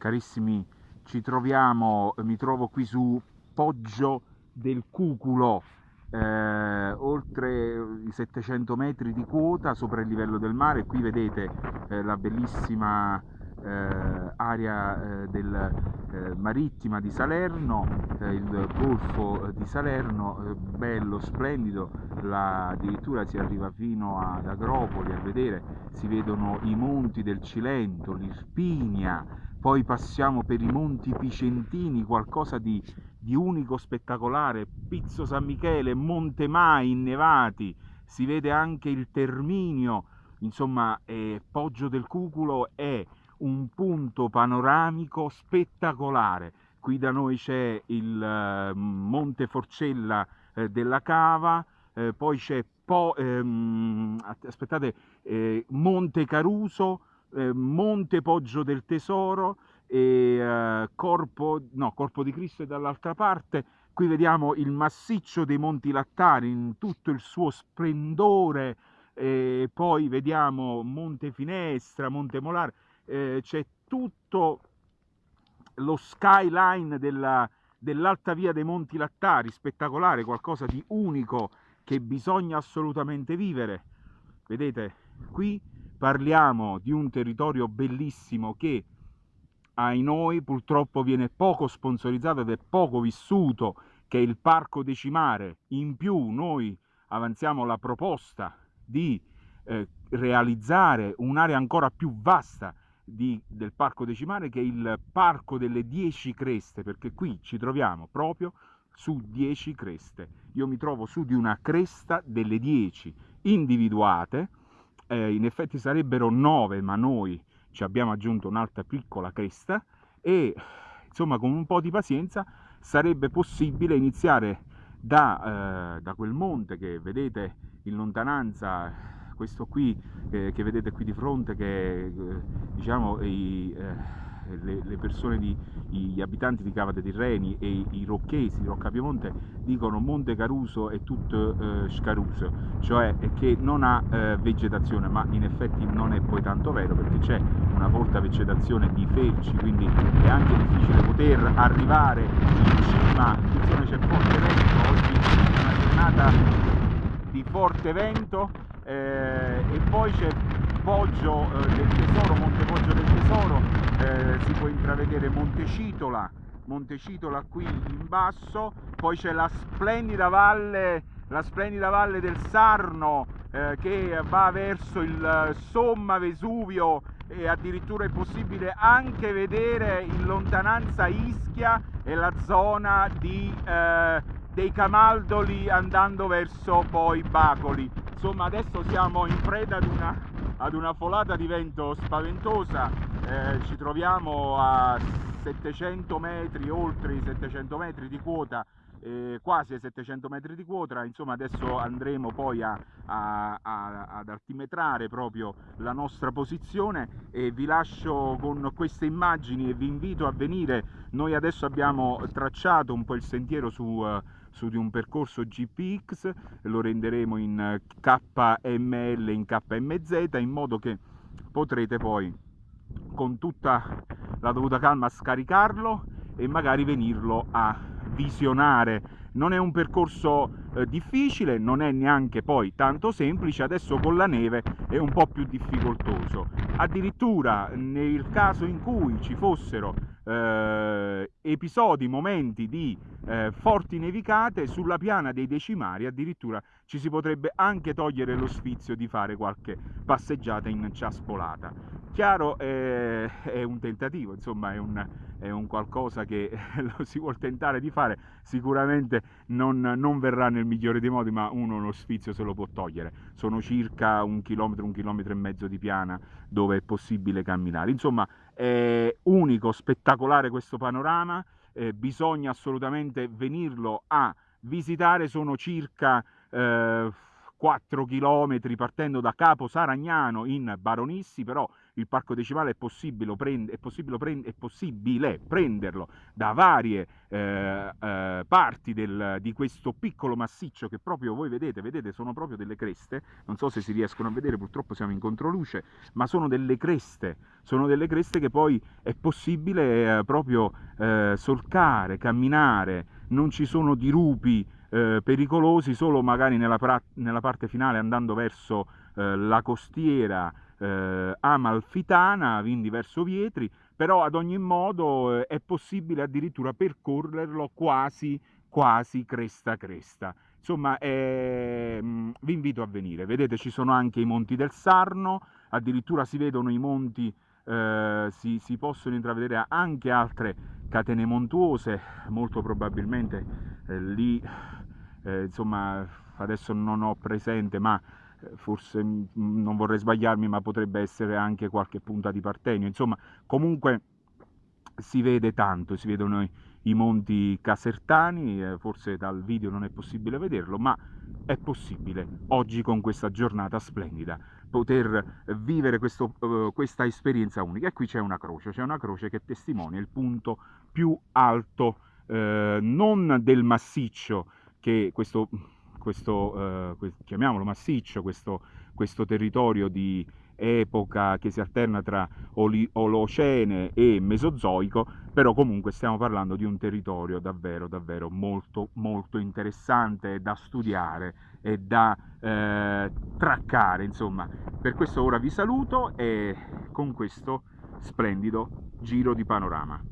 carissimi ci troviamo mi trovo qui su Poggio del Cuculo eh, oltre i 700 metri di quota sopra il livello del mare. Qui vedete eh, la bellissima eh, area eh, del, eh, marittima di Salerno, eh, il golfo di Salerno, bello, splendido, la, addirittura si arriva fino ad Agropoli a vedere, si vedono i monti del Cilento, l'Irpinia, poi passiamo per i monti Picentini, qualcosa di, di unico spettacolare, Pizzo San Michele, Monte Mai innevati, si vede anche il Terminio, insomma eh, Poggio del Cuculo è un punto panoramico spettacolare. Qui da noi c'è il eh, Monte Forcella eh, della Cava, eh, poi c'è po ehm, aspettate, eh, Monte Caruso, eh, Monte Poggio del Tesoro e Corpo, no, Corpo di Cristo è dall'altra parte. Qui vediamo il massiccio dei Monti Lattari in tutto il suo splendore, e poi vediamo Monte Finestra, Monte Molare eh, c'è tutto lo skyline della, dell'alta via dei Monti Lattari, spettacolare, qualcosa di unico che bisogna assolutamente vivere. Vedete, qui parliamo di un territorio bellissimo che ai noi purtroppo viene poco sponsorizzato ed è poco vissuto, che è il Parco Decimare. In più noi avanziamo la proposta di eh, realizzare un'area ancora più vasta di, del parco decimale che è il parco delle 10 creste perché qui ci troviamo proprio su 10 creste. Io mi trovo su di una cresta delle 10 individuate eh, in effetti sarebbero 9 ma noi ci abbiamo aggiunto un'altra piccola cresta e insomma con un po' di pazienza sarebbe possibile iniziare da, eh, da quel monte che vedete in lontananza questo qui eh, che vedete qui di fronte che eh, diciamo i, eh, le, le, persone di, gli abitanti di Cava dei Tirreni e i, rocchesi di Roccapiemonte dicono Monte Caruso è tutto eh, scaruso cioè che non ha eh, vegetazione ma in effetti non è poi tanto vero perché c'è una folta vegetazione di felci quindi è anche difficile poter arrivare in cima. Attenzione c'è forte vento oggi è una giornata di forte vento eh, e poi c'è Poggio eh, del Tesoro, Monte Poggio del Tesoro, eh, si può intravedere Monte Citola, Monte Citola qui in basso, poi c'è la splendida valle, la splendida valle del Sarno eh, che va verso il Somma Vesuvio. E addirittura è possibile anche vedere in lontananza Ischia e la zona di, eh, dei Camaldoli andando verso poi Bacoli insomma adesso siamo in preda ad una, ad una folata di vento spaventosa. Eh, ci troviamo a 700 metri oltre i 700 metri di quota eh, quasi ai 700 metri di quota. Insomma adesso andremo poi a, a, a, ad altimetrare proprio la nostra posizione e vi lascio con queste immagini e vi invito a venire. Noi adesso abbiamo tracciato un po' il sentiero su uh, su di un percorso GPX, lo renderemo in KML, in KMZ, in modo che potrete poi con tutta la dovuta calma scaricarlo e magari venirlo a visionare. Non è un percorso eh, difficile, non è neanche poi tanto semplice, adesso con la neve è un po' più difficoltoso. Addirittura nel caso in cui ci fossero eh, episodi, momenti di eh, forti nevicate sulla piana dei decimari addirittura ci si potrebbe anche togliere lo sfizio di fare qualche passeggiata in ciaspolata. Chiaro eh, è un tentativo, insomma è un, è un qualcosa che lo si vuol tentare di fare, sicuramente non, non, verrà nel migliore dei modi, ma uno lo sfizio se lo può togliere. Sono circa un chilometro, un chilometro e mezzo di piana dove è possibile camminare. Insomma è unico, spettacolare questo panorama, eh, bisogna assolutamente venirlo a visitare, sono circa eh, 4 km partendo da Capo Saragnano in Baronissi, però il parco decimale è possibile, prend- è possibile, prend- è possibile prenderlo da varie eh, eh, parti del, di questo piccolo massiccio che proprio voi vedete, vedete sono proprio delle creste, non so se si riescono a vedere, purtroppo siamo in controluce, ma sono delle creste, sono delle creste che poi è possibile eh, proprio eh, solcare, camminare, non ci sono dirupi, eh, pericolosi solo magari nella, nella, parte finale andando verso eh, la costiera eh, amalfitana, quindi verso Vietri, però ad ogni modo eh, è possibile addirittura percorrerlo quasi, quasi cresta cresta. Insomma, eh, vi invito a venire. Vedete, ci sono anche i monti del Sarno, addirittura si vedono i monti, eh, si, si possono intravedere anche altre catene montuose, molto probabilmente eh, lì eh, insomma adesso non ho presente ma eh, forse non vorrei sbagliarmi ma potrebbe essere anche qualche punta di Partenio. Insomma comunque si vede tanto si vedono i, i monti casertani eh, forse dal video non è possibile vederlo ma è possibile oggi con questa giornata splendida poter vivere questo, uh, questa esperienza unica. E qui c'è una croce c'è una croce che testimonia il punto più alto uh, non del massiccio che questo, questo eh, chiamiamolo massiccio, questo, questo territorio di epoca che si alterna tra Olocene e Mesozoico, però comunque stiamo parlando di un territorio davvero, davvero molto, molto interessante da studiare e da eh, traccare, insomma. Per questo ora vi saluto e con questo splendido giro di panorama.